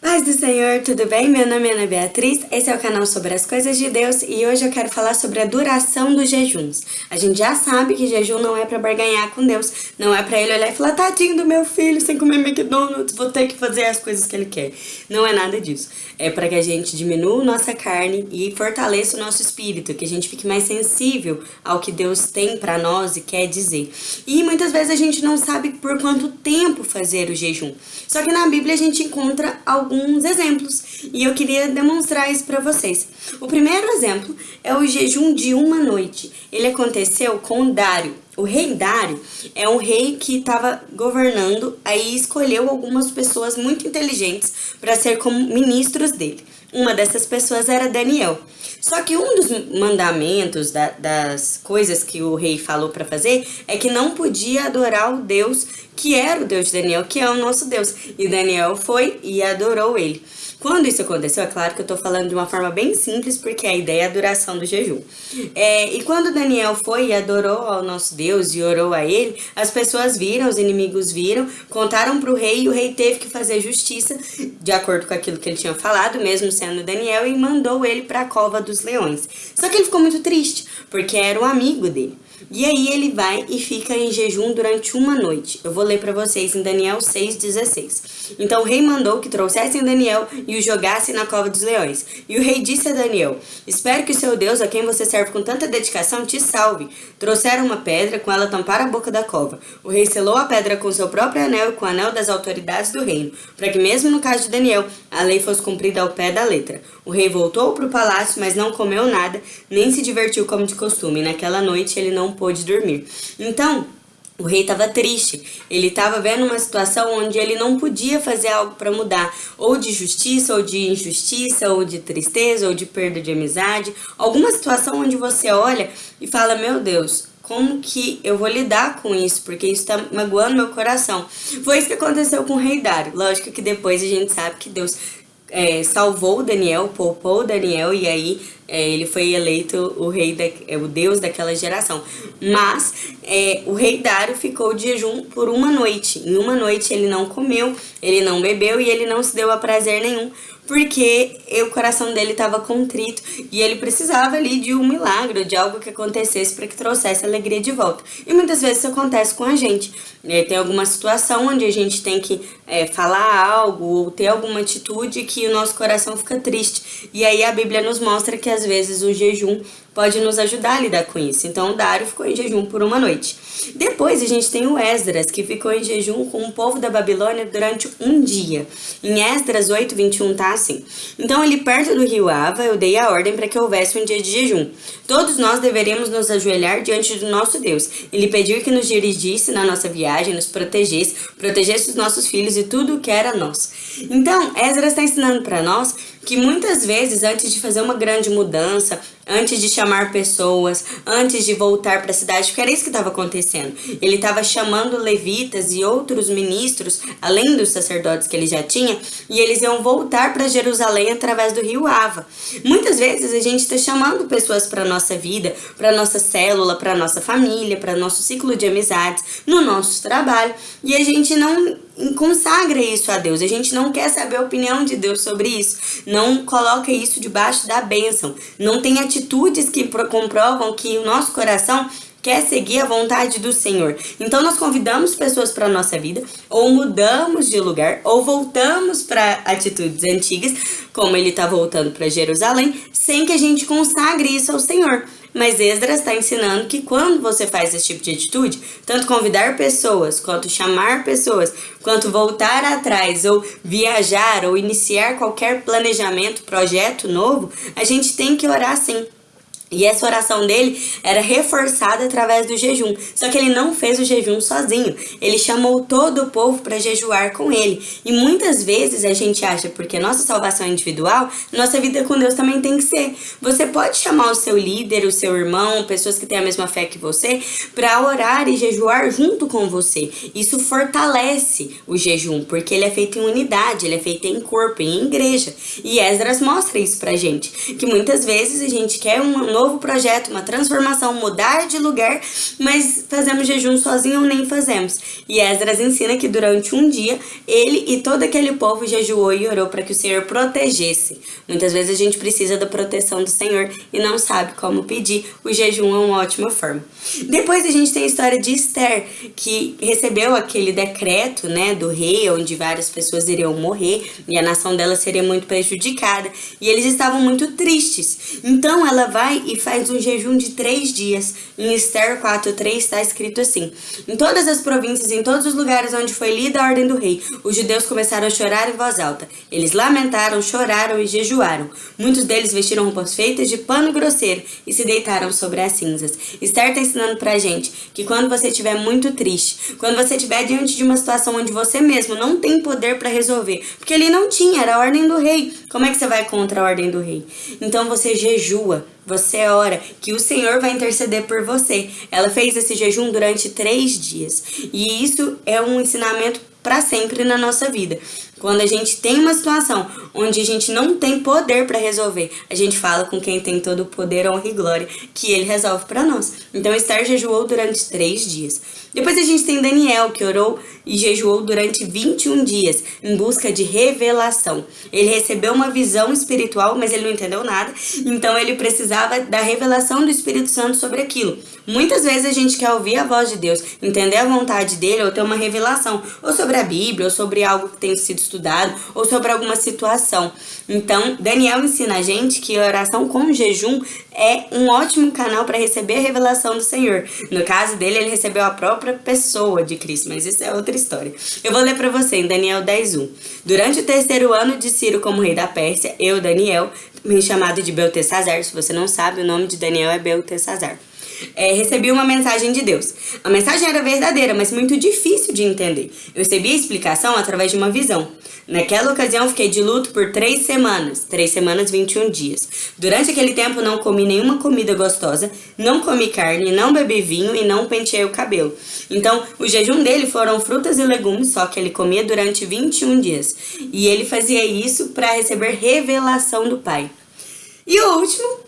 Paz do Senhor, tudo bem? Meu nome é Ana Beatriz, esse é o canal sobre as coisas de Deus e hoje eu quero falar sobre a duração dos jejuns. A gente já sabe que jejum não é para barganhar com Deus, não é para ele olhar e falar, tadinho do meu filho, sem comer McDonald's, vou ter que fazer as coisas que ele quer. Não é nada disso. É para que a gente diminua nossa carne e fortaleça o nosso espírito, que a gente fique mais sensível ao que Deus tem para nós e quer dizer. E muitas vezes a gente não sabe por quanto tempo fazer o jejum. Só que na Bíblia a gente encontra algo alguns exemplos e eu queria demonstrar isso para vocês. O primeiro exemplo é o jejum de uma noite. Ele aconteceu com Dário. O rei Dário é um rei que estava governando, aí escolheu algumas pessoas muito inteligentes para ser como ministros dele. Uma dessas pessoas era Daniel. Só que um dos mandamentos, da, das coisas que o rei falou para fazer, é que não podia adorar o Deus que era o Deus de Daniel, que é o nosso Deus. E Daniel foi e adorou ele. Quando isso aconteceu, é claro que eu tô falando de uma forma bem simples, porque a ideia é a duração do jejum. É, e quando Daniel foi e adorou ao nosso Deus e orou a ele, as pessoas viram, os inimigos viram, contaram para o rei e o rei teve que fazer justiça, de acordo com aquilo que ele tinha falado, mesmo sendo Daniel, e mandou ele para a cova dos leões. Só que ele ficou muito triste, porque era um amigo dele. E aí ele vai e fica em jejum durante uma noite. Eu vou ler para vocês em Daniel 6,16. Então o rei mandou que trouxessem Daniel e o jogassem na cova dos leões. E o rei disse a Daniel, espero que o seu Deus, a quem você serve com tanta dedicação, te salve. Trouxeram uma pedra, com ela tamparam a boca da cova. O rei selou a pedra com seu próprio anel e com o anel das autoridades do reino, para que mesmo no caso de Daniel, a lei fosse cumprida ao pé da letra. O rei voltou para o palácio, mas não comeu nada, nem se divertiu como de costume. Naquela noite ele não pôde dormir. Então, o rei estava triste, ele estava vendo uma situação onde ele não podia fazer algo para mudar, ou de justiça, ou de injustiça, ou de tristeza, ou de perda de amizade, alguma situação onde você olha e fala, meu Deus, como que eu vou lidar com isso, porque isso está magoando meu coração. Foi isso que aconteceu com o rei Dário. Lógico que depois a gente sabe que Deus é, salvou Daniel, poupou Daniel e aí é, ele foi eleito o rei, da, é, o deus daquela geração. Mas é, o rei Dário ficou de jejum por uma noite. Em uma noite ele não comeu, ele não bebeu e ele não se deu a prazer nenhum, porque o coração dele estava contrito e ele precisava ali de um milagre, de algo que acontecesse para que trouxesse alegria de volta. E muitas vezes isso acontece com a gente. É, tem alguma situação onde a gente tem que é, falar algo ou ter alguma atitude que o nosso coração fica triste. E aí a Bíblia nos mostra que às vezes o jejum pode nos ajudar a lidar com isso. Então Dário ficou em jejum por uma noite. Depois a gente tem o Esdras, que ficou em jejum com o povo da Babilônia durante um dia. Em Esdras 8, 21 tá assim. Então ali perto do rio Ava, eu dei a ordem para que houvesse um dia de jejum. Todos nós deveríamos nos ajoelhar diante do nosso Deus. Ele pediu que nos dirigisse na nossa viagem, nos protegesse, protegesse os nossos filhos e tudo o que era nosso. Então, Esdras está ensinando para nós que muitas vezes, antes de fazer uma grande mudança, antes de chamar pessoas, antes de voltar para a cidade, porque era isso que estava acontecendo. Ele estava chamando levitas e outros ministros, além dos sacerdotes que ele já tinha, e eles iam voltar para Jerusalém através do rio Ava. Muitas vezes a gente está chamando pessoas para nossa vida, para nossa célula, para nossa família, para nosso ciclo de amizades, no nosso trabalho, e a gente não consagra isso a Deus. A gente não quer saber a opinião de Deus sobre isso. Não coloca isso debaixo da bênção. Não tem atitudes que comprovam que o nosso coração quer seguir a vontade do Senhor. Então nós convidamos pessoas para nossa vida, ou mudamos de lugar, ou voltamos para atitudes antigas, como ele está voltando para Jerusalém, sem que a gente consagre isso ao Senhor. Mas Esdras está ensinando que quando você faz esse tipo de atitude, tanto convidar pessoas, quanto chamar pessoas, quanto voltar atrás, ou viajar, ou iniciar qualquer planejamento, projeto novo, a gente tem que orar sim. E essa oração dele era reforçada através do jejum. Só que ele não fez o jejum sozinho. Ele chamou todo o povo para jejuar com ele. E muitas vezes a gente acha, porque nossa salvação é individual, nossa vida com Deus também tem que ser. Você pode chamar o seu líder, o seu irmão, pessoas que têm a mesma fé que você, para orar e jejuar junto com você. Isso fortalece o jejum, porque ele é feito em unidade, ele é feito em corpo, em igreja. E Esdras mostra isso pra gente. Que muitas vezes a gente quer um novo projeto, uma transformação, mudar de lugar, mas fazemos jejum sozinho ou nem fazemos. E Esdras ensina que durante um dia ele e todo aquele povo jejuou e orou para que o Senhor protegesse. Muitas vezes a gente precisa da proteção do Senhor e não sabe como pedir. O jejum é uma ótima forma. Depois a gente tem a história de Esther, que recebeu aquele decreto, né, do rei, onde várias pessoas iriam morrer e a nação dela seria muito prejudicada. E eles estavam muito tristes. Então ela vai e faz um jejum de três dias. Em Esther 4.3 está escrito assim: Em todas as províncias, em todos os lugares onde foi lida a ordem do rei, os judeus começaram a chorar em voz alta. Eles lamentaram, choraram e jejuaram. Muitos deles vestiram roupas feitas de pano grosseiro e se deitaram sobre as cinzas. Esther está ensinando pra gente que quando você estiver muito triste, quando você estiver diante de uma situação onde você mesmo não tem poder para resolver, porque ele não tinha, era a ordem do rei. Como é que você vai contra a ordem do rei? Então você jejua, você ora, que o Senhor vai interceder por você. Ela fez esse jejum durante três dias. E isso é um ensinamento para sempre na nossa vida. Quando a gente tem uma situação onde a gente não tem poder para resolver, a gente fala com quem tem todo o poder, honra e glória, que ele resolve para nós. Então Esther jejuou durante três dias. Depois a gente tem Daniel, que orou e jejuou durante 21 dias, em busca de revelação. Ele recebeu uma visão espiritual, mas ele não entendeu nada, então ele precisava da revelação do Espírito Santo sobre aquilo. Muitas vezes a gente quer ouvir a voz de Deus, entender a vontade dele, ou ter uma revelação, ou sobre a Bíblia, ou sobre algo que tem sido estudado, ou sobre alguma situação. Então, Daniel ensina a gente que a oração com jejum é um ótimo canal para receber a revelação do Senhor. No caso dele, ele recebeu a própria pessoa de Cristo, mas isso é outra história. Eu vou ler para você em Daniel 10:1. Durante o terceiro ano de Ciro como rei da Pérsia, eu, Daniel, me chamado de Beltesazar, se você não sabe, o nome de Daniel é Beltesazar é, recebi uma mensagem de Deus. A mensagem era verdadeira, mas muito difícil de entender. Eu recebi a explicação através de uma visão. Naquela ocasião, fiquei de luto por três semanas. Três semanas, 21 dias. Durante aquele tempo, não comi nenhuma comida gostosa, não comi carne, não bebi vinho e não penteei o cabelo. Então, o jejum dele foram frutas e legumes, só que ele comia durante 21 dias. E ele fazia isso para receber revelação do Pai. E o último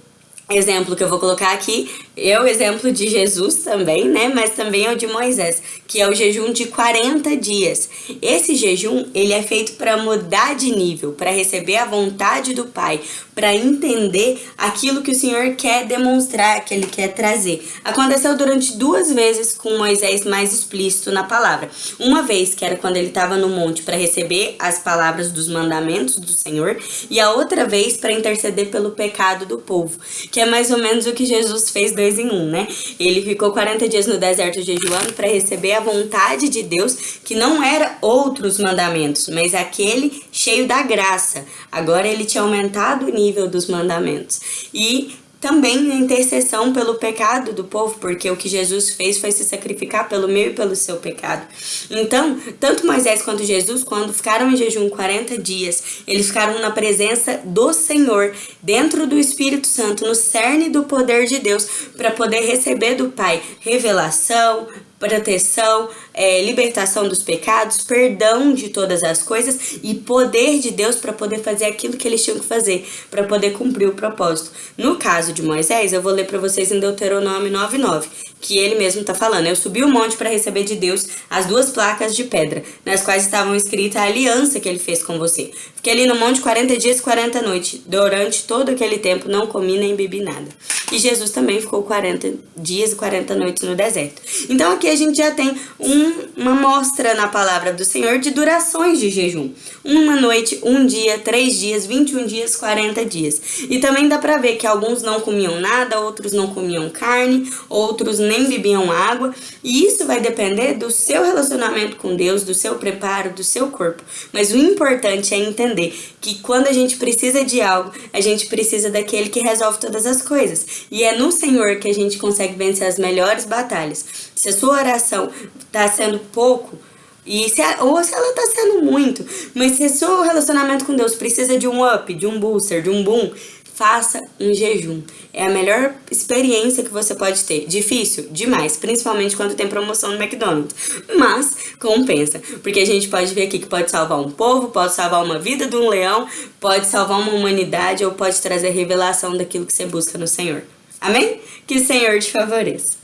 exemplo que eu vou colocar aqui é o exemplo de Jesus também, né? Mas também é o de Moisés, que é o jejum de 40 dias. Esse jejum, ele é feito para mudar de nível, para receber a vontade do Pai, para entender aquilo que o Senhor quer demonstrar, que ele quer trazer. Aconteceu durante duas vezes com Moisés mais explícito na palavra. Uma vez que era quando ele estava no monte para receber as palavras dos mandamentos do Senhor, e a outra vez para interceder pelo pecado do povo, que é mais ou menos o que Jesus fez dois em um, né? Ele ficou 40 dias no deserto jejuando para receber a vontade de Deus, que não era outros mandamentos, mas aquele cheio da graça. Agora ele tinha aumentado o nível dos mandamentos. E também a intercessão pelo pecado do povo, porque o que Jesus fez foi se sacrificar pelo meu e pelo seu pecado. Então, tanto Moisés quanto Jesus, quando ficaram em jejum 40 dias, eles ficaram na presença do Senhor, dentro do Espírito Santo, no cerne do poder de Deus, para poder receber do Pai revelação, proteção, é, libertação dos pecados, perdão de todas as coisas e poder de Deus para poder fazer aquilo que eles tinham que fazer, para poder cumprir o propósito. No caso de Moisés, eu vou ler para vocês em Deuteronômio 9:9, que ele mesmo está falando: Eu subi o monte para receber de Deus as duas placas de pedra, nas quais estavam escritas a aliança que ele fez com você. Fiquei ali no monte 40 dias e 40 noites. Durante todo aquele tempo não comi nem bebi nada. E Jesus também ficou 40 dias e 40 noites no deserto. Então aqui a gente já tem um, uma mostra na palavra do Senhor de durações de jejum. Uma noite, um dia, três dias, 21 dias, 40 dias. E também dá pra ver que alguns não comiam nada, outros não comiam carne, outros nem bebiam água. E isso vai depender do seu relacionamento com Deus, do seu preparo, do seu corpo. Mas o importante é entender que quando a gente precisa de algo, a gente precisa daquele que resolve todas as coisas. E é no Senhor que a gente consegue vencer as melhores batalhas. Se a sua oração está sendo pouco, e se a, ou se ela está sendo muito, mas se seu relacionamento com Deus precisa de um up, de um booster, de um boom, faça um jejum. É a melhor experiência que você pode ter. Difícil? Demais, principalmente quando tem promoção no McDonald's. Mas compensa, porque a gente pode ver aqui que pode salvar um povo, pode salvar uma vida de um leão, pode salvar uma humanidade ou pode trazer revelação daquilo que você busca no Senhor. Amém? Que o Senhor te favoreça.